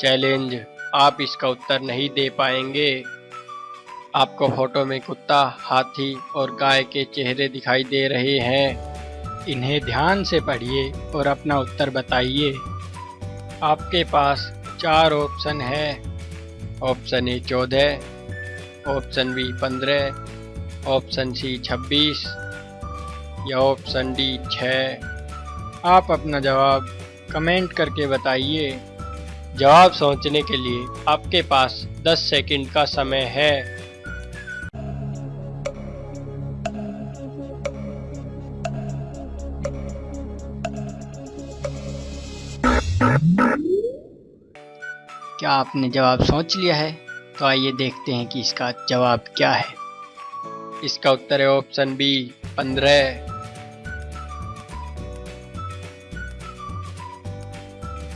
Challenge आप इसका उत्तर नहीं दे पाएँगे। आपको फ़ोटो में कुत्ता, हाथी और गाय के चेहरे दिखाई दे रहे हैं। इन्हें ध्यान से पढ़िए और अपना उत्तर बताइए। आपके पास चार ऑप्शन है। ऑप्शन ए चौदह ऑप्शन बी पंद्रह ऑप्शन सी छब्बीस, या ऑप्शन डी छः आप अपना जवाब कमेंट करके बताइए। जवाब सोचने के लिए आपके पास 10 सेकंड का समय है। क्या आपने जवाब सोच लिया है? तो आइए देखते हैं कि इसका जवाब क्या है। इसका उत्तर है ऑप्शन बी, पंद्रह।